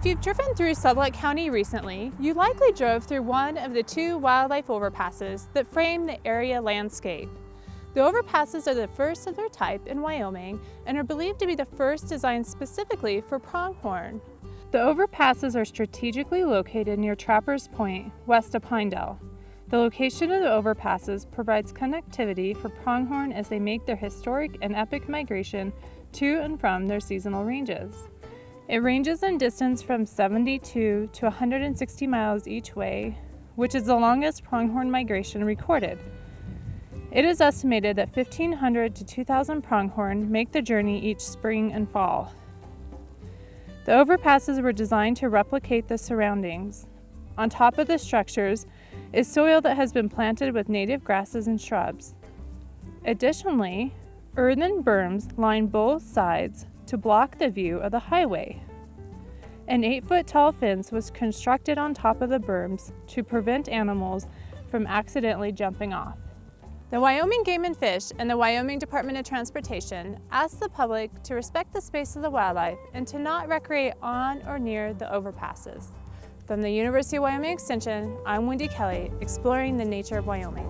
If you've driven through Sublette County recently, you likely drove through one of the two wildlife overpasses that frame the area landscape. The overpasses are the first of their type in Wyoming and are believed to be the first designed specifically for pronghorn. The overpasses are strategically located near Trappers Point, west of Pinedale. The location of the overpasses provides connectivity for pronghorn as they make their historic and epic migration to and from their seasonal ranges. It ranges in distance from 72 to 160 miles each way, which is the longest pronghorn migration recorded. It is estimated that 1,500 to 2,000 pronghorn make the journey each spring and fall. The overpasses were designed to replicate the surroundings. On top of the structures is soil that has been planted with native grasses and shrubs. Additionally, earthen berms line both sides to block the view of the highway. An 8-foot tall fence was constructed on top of the berms to prevent animals from accidentally jumping off. The Wyoming Game and Fish and the Wyoming Department of Transportation ask the public to respect the space of the wildlife and to not recreate on or near the overpasses. From the University of Wyoming Extension, I'm Wendy Kelly, exploring the nature of Wyoming.